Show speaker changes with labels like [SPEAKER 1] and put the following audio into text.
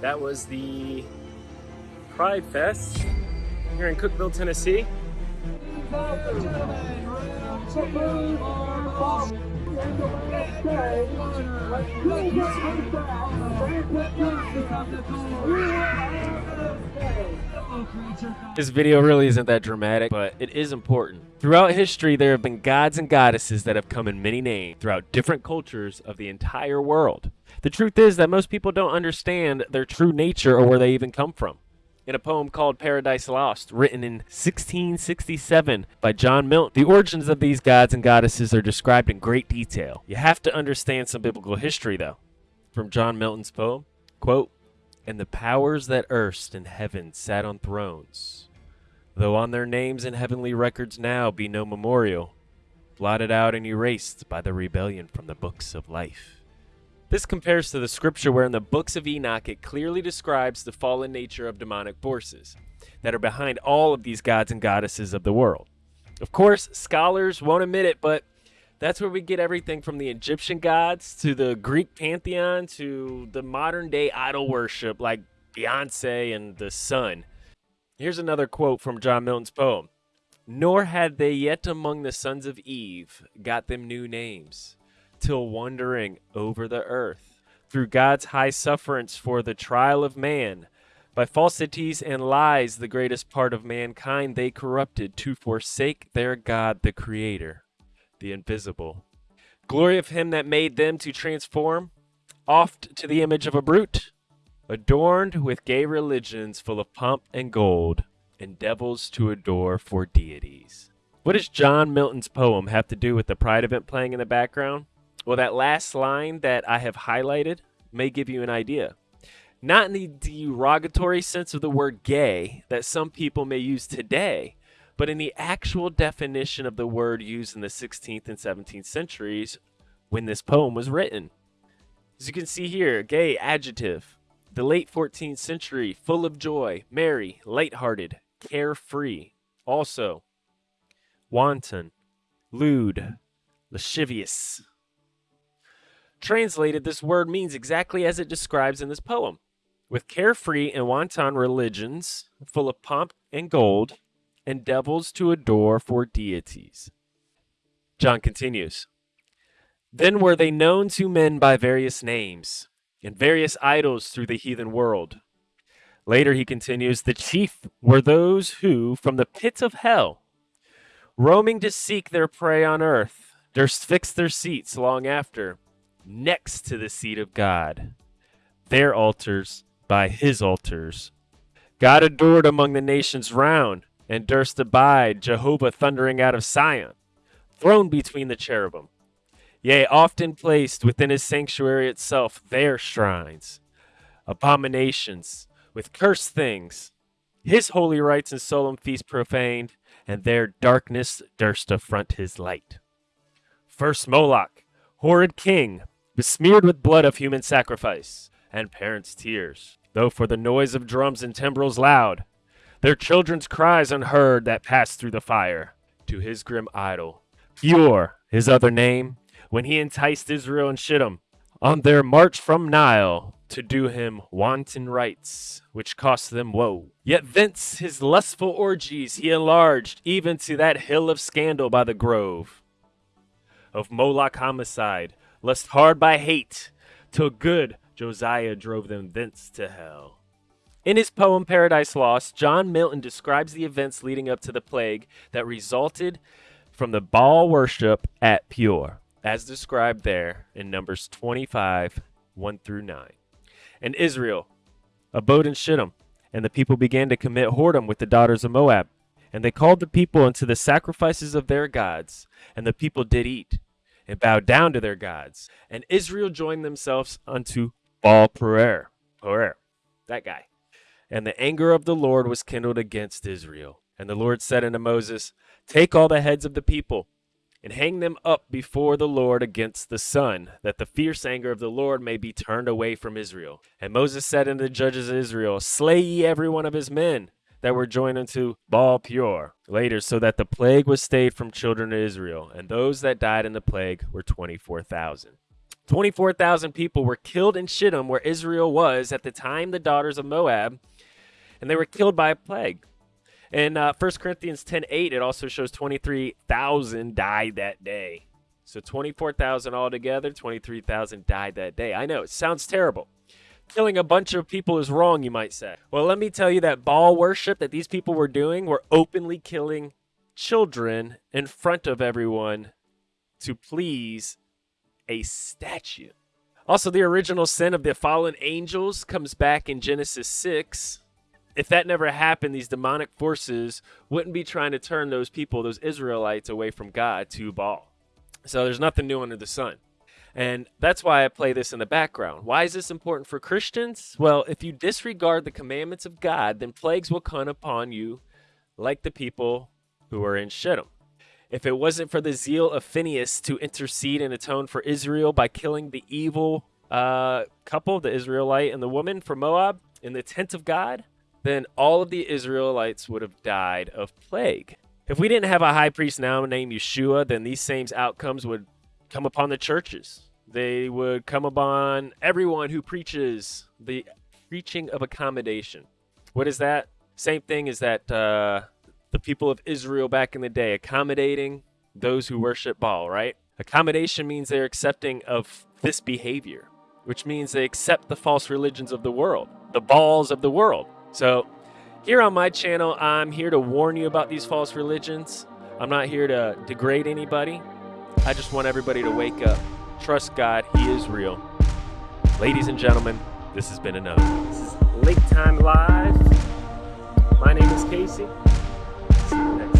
[SPEAKER 1] That was the Pride Fest here in Cookeville, Tennessee. This video really isn't that dramatic, but it is important. Throughout history, there have been gods and goddesses that have come in many names throughout different cultures of the entire world. The truth is that most people don't understand their true nature or where they even come from. In a poem called Paradise Lost, written in 1667 by John Milton, the origins of these gods and goddesses are described in great detail. You have to understand some biblical history, though. From John Milton's poem, quote, And the powers that erst in heaven sat on thrones, though on their names in heavenly records now be no memorial, blotted out and erased by the rebellion from the books of life. This compares to the scripture where in the books of Enoch it clearly describes the fallen nature of demonic forces that are behind all of these gods and goddesses of the world. Of course, scholars won't admit it, but that's where we get everything from the Egyptian gods to the Greek pantheon to the modern day idol worship like Beyonce and the sun. Here's another quote from John Milton's poem Nor had they yet among the sons of Eve got them new names till wandering over the earth, through God's high sufferance for the trial of man. By falsities and lies, the greatest part of mankind they corrupted to forsake their God, the Creator, the invisible. Glory of Him that made them to transform, oft to the image of a brute, adorned with gay religions full of pomp and gold, and devils to adore for deities. What does John Milton's poem have to do with the Pride event playing in the background? Well, that last line that I have highlighted may give you an idea. Not in the derogatory sense of the word gay that some people may use today, but in the actual definition of the word used in the 16th and 17th centuries when this poem was written. As you can see here, gay adjective. The late 14th century, full of joy, merry, light-hearted, carefree. Also, wanton, lewd, lascivious. Translated, this word means exactly as it describes in this poem. With carefree and wanton religions, full of pomp and gold, and devils to adore for deities. John continues Then were they known to men by various names, and various idols through the heathen world. Later he continues, The chief were those who, from the pits of hell, roaming to seek their prey on earth, durst fix their seats long after next to the seat of God, their altars by his altars. God adored among the nations round, and durst abide Jehovah thundering out of Sion, throned between the cherubim. Yea, often placed within his sanctuary itself their shrines, abominations, with cursed things, his holy rites and solemn feasts profaned, and their darkness durst affront his light. First Moloch, horrid king, besmeared with blood of human sacrifice, and parents' tears, though for the noise of drums and timbrels loud, their children's cries unheard that passed through the fire, to his grim idol. Peor, his other name, when he enticed Israel and Shittim on their march from Nile to do him wanton rites, which cost them woe. Yet thence his lustful orgies he enlarged even to that hill of scandal by the grove. Of Moloch homicide, lest hard by hate, till good Josiah drove them thence to hell. In his poem Paradise Lost, John Milton describes the events leading up to the plague that resulted from the Baal worship at Peor, as described there in Numbers 25 1 through 9. And Israel abode in Shittim, and the people began to commit whoredom with the daughters of Moab. And they called the people unto the sacrifices of their gods, and the people did eat and bowed down to their gods. And Israel joined themselves unto Baal Peor. Peor, that guy. And the anger of the Lord was kindled against Israel. And the Lord said unto Moses, Take all the heads of the people, and hang them up before the Lord against the sun, that the fierce anger of the Lord may be turned away from Israel. And Moses said unto the judges of Israel, Slay ye every one of his men, that were joined unto Baal Peor later, so that the plague was stayed from children of Israel, and those that died in the plague were 24,000. 24,000 people were killed in Shittim, where Israel was at the time the daughters of Moab, and they were killed by a plague. In uh, 1 Corinthians 10 8, it also shows 23,000 died that day. So 24,000 altogether, 23,000 died that day. I know, it sounds terrible. Killing a bunch of people is wrong, you might say. Well, let me tell you that Baal worship that these people were doing were openly killing children in front of everyone to please a statue. Also, the original sin of the fallen angels comes back in Genesis 6. If that never happened, these demonic forces wouldn't be trying to turn those people, those Israelites, away from God to Baal. So there's nothing new under the sun. And that's why I play this in the background. Why is this important for Christians? Well, if you disregard the commandments of God, then plagues will come upon you like the people who are in Shittim. If it wasn't for the zeal of Phineas to intercede and atone for Israel by killing the evil uh, couple, the Israelite and the woman from Moab, in the tent of God, then all of the Israelites would have died of plague. If we didn't have a high priest now named Yeshua, then these same outcomes would come upon the churches. They would come upon everyone who preaches the preaching of accommodation. What is that? Same thing as that uh, the people of Israel back in the day, accommodating those who worship Baal, right? Accommodation means they're accepting of this behavior, which means they accept the false religions of the world, the Baals of the world. So here on my channel, I'm here to warn you about these false religions. I'm not here to degrade anybody. I just want everybody to wake up. Trust God, He is real. Ladies and gentlemen, this has been another. This is Lake Time Live. My name is Casey. See you next